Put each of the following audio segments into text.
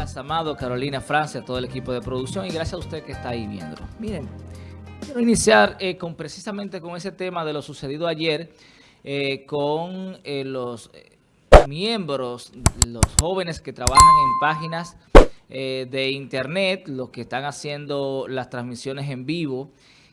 Gracias, Amado, Carolina, Francia, todo el equipo de producción y gracias a usted que está ahí viendo. Miren, quiero iniciar eh, con precisamente con ese tema de lo sucedido ayer eh, con eh, los miembros, los jóvenes que trabajan en páginas de internet, los que están haciendo las transmisiones en vivo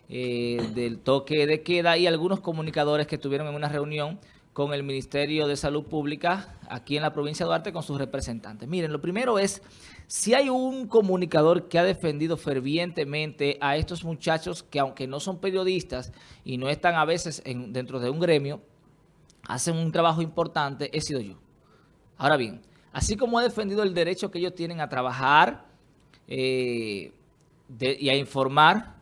del toque de queda y algunos comunicadores que estuvieron en una reunión con el Ministerio de Salud Pública aquí en la provincia de Duarte con sus representantes. Miren, lo primero es, si hay un comunicador que ha defendido fervientemente a estos muchachos que aunque no son periodistas y no están a veces dentro de un gremio, hacen un trabajo importante, he sido yo. Ahora bien, así como he defendido el derecho que ellos tienen a trabajar eh, y a informar,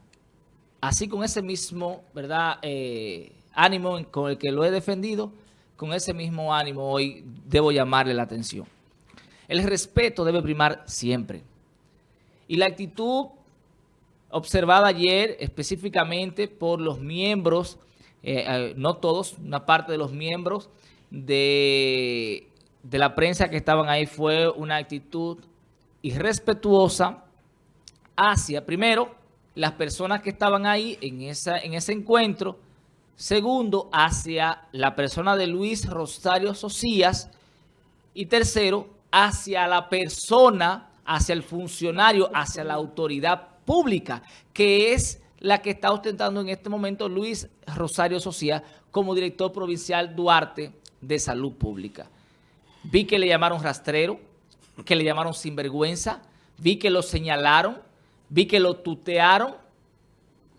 así con ese mismo verdad eh, ánimo con el que lo he defendido, con ese mismo ánimo hoy debo llamarle la atención. El respeto debe primar siempre. Y la actitud observada ayer específicamente por los miembros, eh, eh, no todos, una parte de los miembros de, de la prensa que estaban ahí fue una actitud irrespetuosa hacia, primero, las personas que estaban ahí en, esa, en ese encuentro, Segundo, hacia la persona de Luis Rosario Socias. Y tercero, hacia la persona, hacia el funcionario, hacia la autoridad pública, que es la que está ostentando en este momento Luis Rosario Socias como director provincial Duarte de Salud Pública. Vi que le llamaron rastrero, que le llamaron sinvergüenza, vi que lo señalaron, vi que lo tutearon,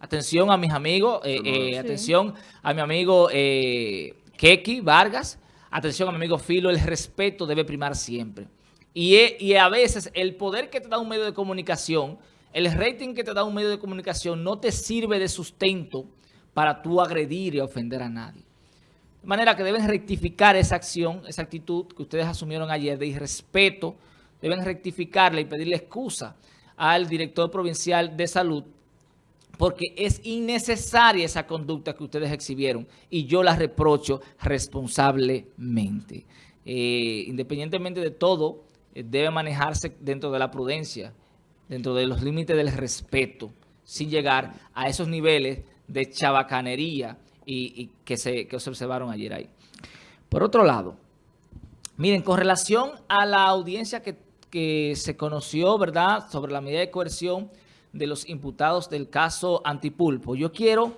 Atención a mis amigos, eh, eh, atención a mi amigo eh, Keki Vargas, atención a mi amigo Filo, el respeto debe primar siempre. Y, y a veces el poder que te da un medio de comunicación, el rating que te da un medio de comunicación no te sirve de sustento para tú agredir y ofender a nadie. De manera que deben rectificar esa acción, esa actitud que ustedes asumieron ayer de irrespeto, deben rectificarla y pedirle excusa al director provincial de salud porque es innecesaria esa conducta que ustedes exhibieron y yo la reprocho responsablemente. Eh, independientemente de todo, eh, debe manejarse dentro de la prudencia, dentro de los límites del respeto, sin llegar a esos niveles de chabacanería y, que, se, que se observaron ayer ahí. Por otro lado, miren, con relación a la audiencia que, que se conoció, ¿verdad?, sobre la medida de coerción de los imputados del caso Antipulpo. Yo quiero,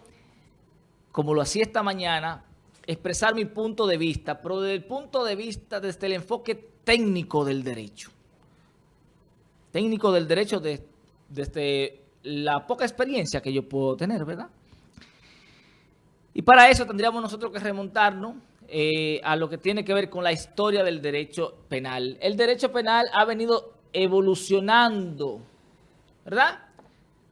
como lo hacía esta mañana, expresar mi punto de vista, pero desde el punto de vista, desde el enfoque técnico del derecho. Técnico del derecho desde la poca experiencia que yo puedo tener, ¿verdad? Y para eso tendríamos nosotros que remontarnos eh, a lo que tiene que ver con la historia del derecho penal. El derecho penal ha venido evolucionando, ¿verdad?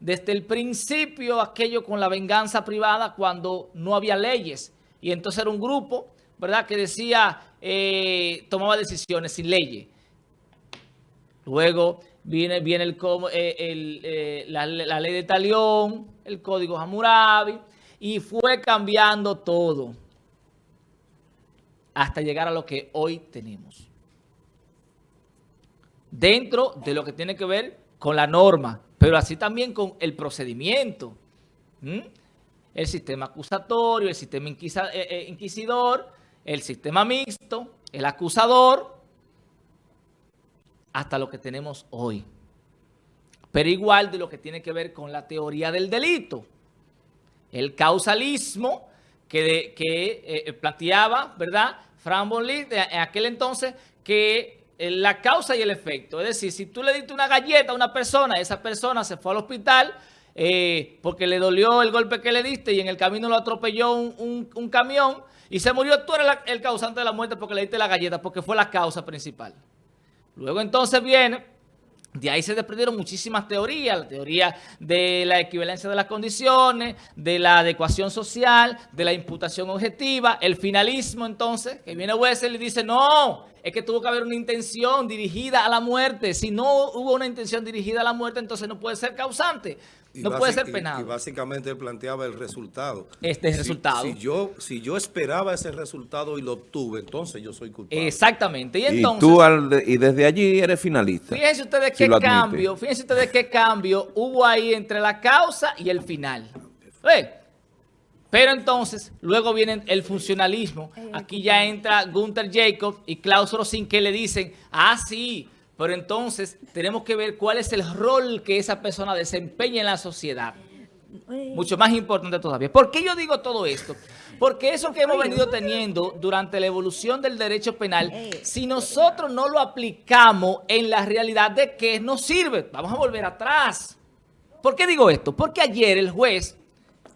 Desde el principio aquello con la venganza privada cuando no había leyes. Y entonces era un grupo, ¿verdad?, que decía, eh, tomaba decisiones sin leyes. Luego viene, viene el, eh, eh, la, ley de Talión, el código Hammurabi, y fue cambiando todo hasta llegar a lo que hoy tenemos. Dentro de lo que tiene que ver con la norma, pero así también con el procedimiento. El sistema acusatorio, el sistema eh, eh, inquisidor, el sistema mixto, el acusador, hasta lo que tenemos hoy. Pero igual de lo que tiene que ver con la teoría del delito. El causalismo que, eh, planteaba, ¿verdad? Fran Bonlit en aquel entonces que la causa y el efecto. Es decir, si tú le diste una galleta a una persona, esa persona se fue al hospital eh, porque le dolió el golpe que le diste y en el camino lo atropelló un, camión y se murió, tú eres el causante de la muerte porque le diste la galleta, porque fue la causa principal. Luego entonces viene de ahí se desprendieron muchísimas teorías, la teoría de la equivalencia de las condiciones, de la adecuación social, de la imputación objetiva, el finalismo entonces, que viene Wessel y dice, no, es que tuvo que haber una intención dirigida a la muerte. Si no hubo una intención dirigida a la muerte, entonces no puede ser causante. No puede ser penado. Y, básicamente él planteaba el resultado. Este es el resultado. Si yo, si yo esperaba ese resultado y lo obtuve, entonces yo soy culpable. Exactamente. Y, entonces, tú y desde allí eres finalista. Fíjense ustedes qué cambio, fíjense ustedes qué cambio hubo ahí entre la causa y el final. Pero entonces, luego viene el funcionalismo. Aquí ya entra Gunther Jacob y Klaus Rosin que le dicen, ah, sí, pero entonces tenemos que ver cuál es el rol que esa persona desempeña en la sociedad. Mucho más importante todavía. ¿Por qué yo digo todo esto? Porque eso que hemos venido teniendo durante la evolución del derecho penal, si nosotros no lo aplicamos en la realidad, ¿de qué nos sirve? Vamos a volver atrás. ¿Por qué digo esto? Porque ayer el juez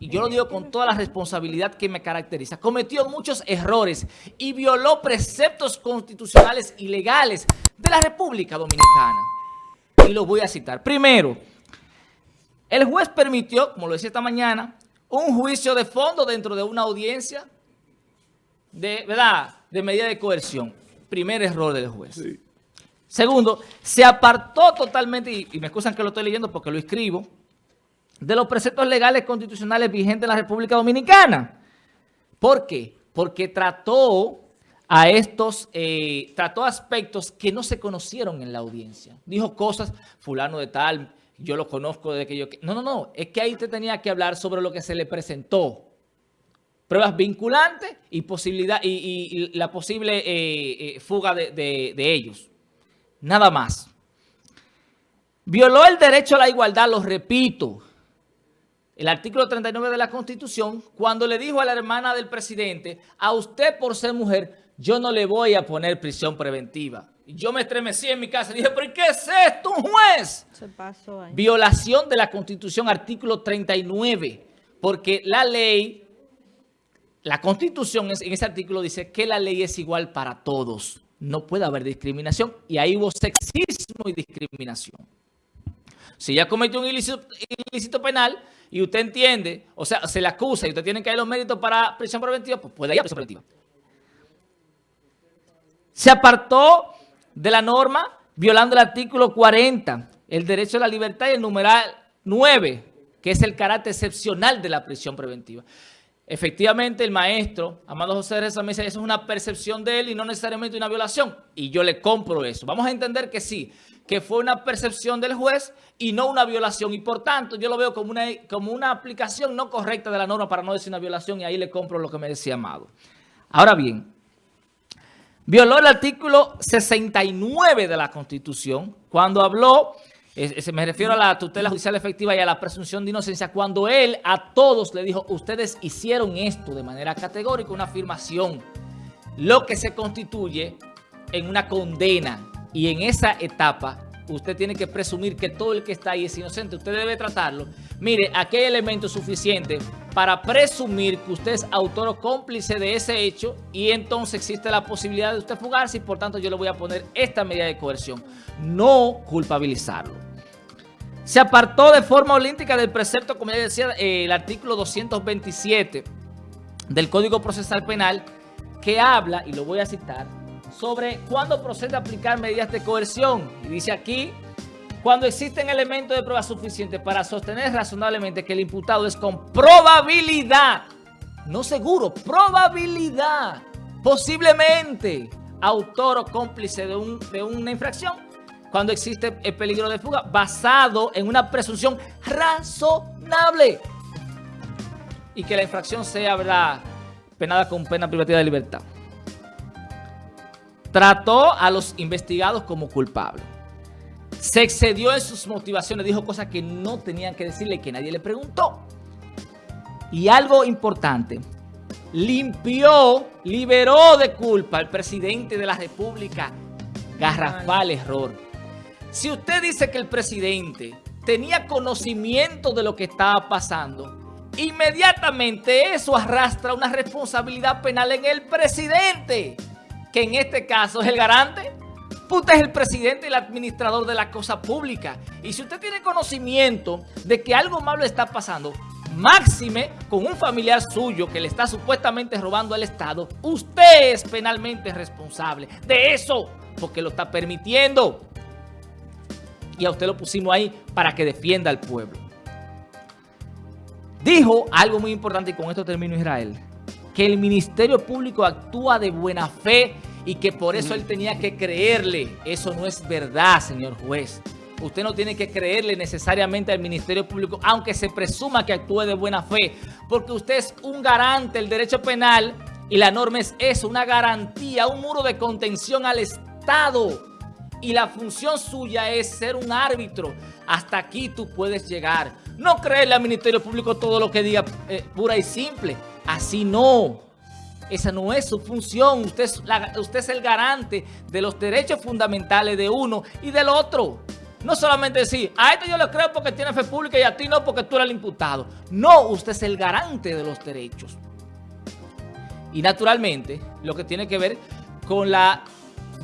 y yo lo digo con toda la responsabilidad que me caracteriza, cometió muchos errores y violó preceptos constitucionales y legales de la República Dominicana. Y lo voy a citar. Primero, el juez permitió, como lo decía esta mañana, un juicio de fondo dentro de una audiencia de, ¿verdad? de medida de coerción. Primer error del juez. Segundo, se apartó totalmente, y, y me excusan que lo estoy leyendo porque lo escribo, de los preceptos legales constitucionales vigentes en la República Dominicana. ¿Por qué? Porque trató a estos, eh, trató aspectos que no se conocieron en la audiencia. Dijo cosas, fulano de tal, yo lo conozco desde que yo... No, no, no, es que ahí te tenía que hablar sobre lo que se le presentó. Pruebas vinculantes y, posibilidad, y, la posible eh, eh, fuga de, de ellos. Nada más. Violó el derecho a la igualdad, lo repito el artículo 39 de la Constitución, cuando le dijo a la hermana del presidente, a usted por ser mujer, yo no le voy a poner prisión preventiva. Yo me estremecí en mi casa y dije, ¿pero qué es esto, un juez? Se pasó ahí. Violación de la Constitución, artículo 39, porque la ley, la Constitución en ese artículo dice que la ley es igual para todos. No puede haber discriminación y ahí hubo sexismo y discriminación. Si ella cometió un ilícito penal, y usted entiende, o sea, se le acusa y usted tiene que dar los méritos para prisión preventiva, pues puede ir a prisión preventiva. Se apartó de la norma violando el artículo 40, el derecho a la libertad y el numeral 9, que es el carácter excepcional de la prisión preventiva. Efectivamente, el maestro, Amado José Reza, me dice, eso es una percepción de él y no necesariamente una violación. Y yo le compro eso. Vamos a entender que sí, que fue una percepción del juez y no una violación. Y por tanto, yo lo veo como una, como una aplicación no correcta de la norma para no decir una violación y ahí le compro lo que me decía Amado. Ahora bien, violó el artículo 69 de la Constitución cuando habló, se me refiero a la tutela judicial efectiva y a la presunción de inocencia, cuando él a todos le dijo, ustedes hicieron esto de manera categórica, una afirmación, lo que se constituye en una condena y en esa etapa usted tiene que presumir que todo el que está ahí es inocente. Usted debe tratarlo. Mire, aquí hay elementos suficientes para presumir que usted es autor o cómplice de ese hecho y entonces existe la posibilidad de usted fugarse y por tanto yo le voy a poner esta medida de coerción. No culpabilizarlo. Se apartó de forma olímpica del precepto, como ya decía, eh, el artículo 227 del Código Procesal Penal que habla, y lo voy a citar, sobre cuándo procede a aplicar medidas de coerción. Y dice aquí, cuando existen elementos de prueba suficientes para sostener razonablemente que el imputado es con probabilidad, no seguro, probabilidad, posiblemente autor o cómplice de, de una infracción, cuando existe el peligro de fuga, basado en una presunción razonable y que la infracción sea penada con pena privativa de libertad trató a los investigados como culpables. Se excedió en sus motivaciones, dijo cosas que no tenían que decirle que nadie le preguntó. Y algo importante, limpió, liberó de culpa al presidente de la República. Garrafal error. Si usted dice que el presidente tenía conocimiento de lo que estaba pasando, inmediatamente eso arrastra una responsabilidad penal en el presidente que en este caso es el garante. Usted es el presidente y el administrador de la cosa pública. Y si usted tiene conocimiento de que algo malo está pasando, máxime con un familiar suyo que le está supuestamente robando al Estado, usted es penalmente responsable de eso, porque lo está permitiendo. Y a usted lo pusimos ahí para que defienda al pueblo. Dijo algo muy importante y con esto termino Israel, que el Ministerio Público actúa de buena fe y que por eso él tenía que creerle. Eso no es verdad, señor juez. Usted no tiene que creerle necesariamente al Ministerio Público, aunque se presuma que actúe de buena fe, porque usted es un garante del derecho penal y la norma es eso, una garantía, un muro de contención al Estado. Y la función suya es ser un árbitro. Hasta aquí tú puedes llegar. No creerle al Ministerio Público todo lo que diga eh, pura y simple. Así no. Esa no es su función. Usted es, usted es el garante de los derechos fundamentales de uno y del otro. No solamente decir, a este yo le creo porque tiene fe pública y a ti no porque tú eres el imputado. No, usted es el garante de los derechos. Y naturalmente, lo que tiene que ver con la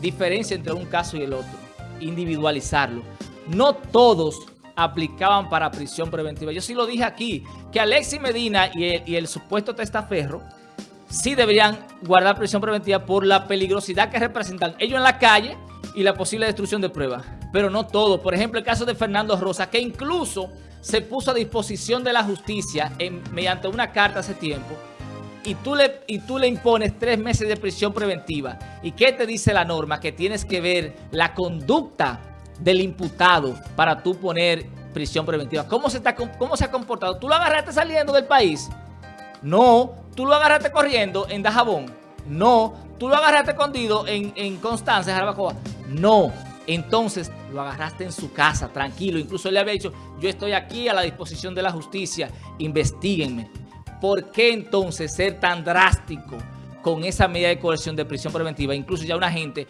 diferencia entre un caso y el otro, individualizarlo. No todos aplicaban para prisión preventiva. Yo sí lo dije aquí, que Alexis Medina y el supuesto testaferro sí deberían guardar prisión preventiva por la peligrosidad que representan ellos en la calle y la posible destrucción de pruebas. Pero no todos. Por ejemplo, el caso de Fernando Rosa, que incluso se puso a disposición de la justicia mediante una carta hace tiempo, y tú, le, y tú le impones tres meses de prisión preventiva. ¿Y qué te dice la norma? Que tienes que ver la conducta del imputado para tú poner prisión preventiva. ¿Cómo se, está, cómo se ha comportado? ¿Tú lo agarraste saliendo del país? No. ¿Tú lo agarraste corriendo en Dajabón? No. ¿Tú lo agarraste escondido en, en Constanza, en Jarabacoa? No. Entonces lo agarraste en su casa, tranquilo. Incluso le había dicho, yo estoy aquí a la disposición de la justicia, investiguenme. ¿por qué entonces ser tan drástico con esa medida de coerción de prisión preventiva? Incluso ya una gente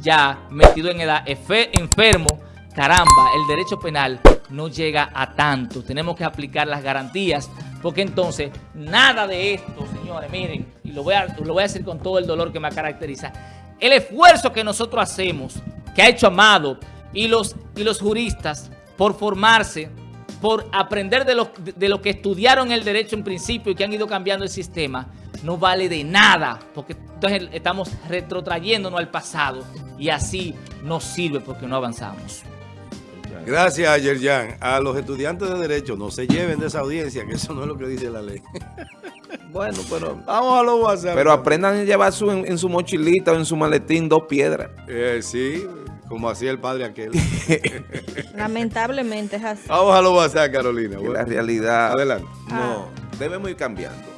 ya metido en edad, enfermo, caramba, el derecho penal no llega a tanto. Tenemos que aplicar las garantías porque entonces nada de esto, señores, miren, y lo voy a, lo voy a decir con todo el dolor que me caracteriza, el esfuerzo que nosotros hacemos, que ha hecho Amado y los, y los juristas por formarse, por aprender de lo, de lo que estudiaron el derecho en principio y que han ido cambiando el sistema, no vale de nada, porque entonces estamos retrotrayéndonos al pasado y así no sirve porque no avanzamos. Gracias, Yerjan. A los estudiantes de Derecho no se lleven de esa audiencia, que eso no es lo que dice la ley. bueno, pero... Vamos a los WhatsApp. Pero aprendan a llevar su, en, su mochilita o en su maletín dos piedras. Eh, sí, como hacía el padre aquel. Lamentablemente es así. Vamos a lo WhatsApp, Carolina. la realidad... Adelante. No, debemos ir cambiando.